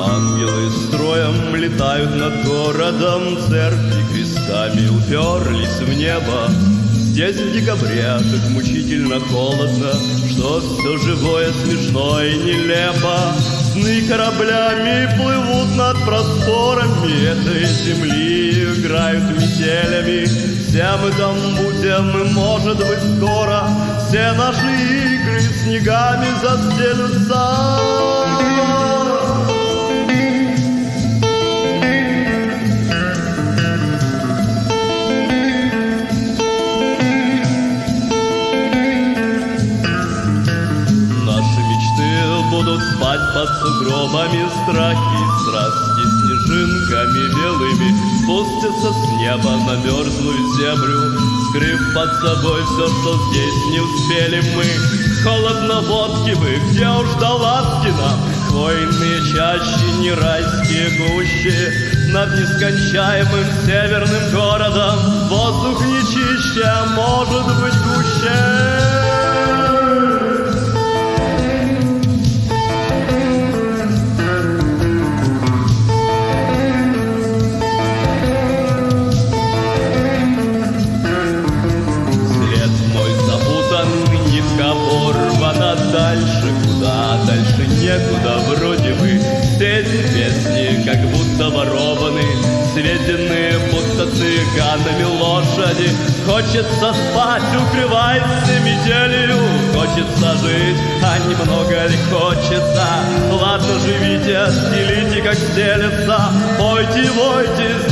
Ангелы строем летают над городом, Церкви крестами уперлись в небо. Здесь в декабре так мучительно холодно, Что все живое смешно и нелепо. Сны кораблями плывут над просторами Этой земли, играют метелями. Все мы там будем, и может быть скоро Все наши игры снегами застелются. Будут спать под сугробами Страхи и страсти снежинками белыми Спустятся с неба на мерзлую землю Скрыв под собой все, что здесь не успели мы. Холодно водки бы, где уж до ласки нам? Хвойные чащи, не райские гущи Над нескончаемым северным городом. Воздух не чище, а может быть будто ворованы Сведенные будто цыганами лошади. Хочется спать, укрывайся метелью Хочется жить, а немного ли хочется? Ладно, живите, стелите, как стелется Пойте, войте, здесь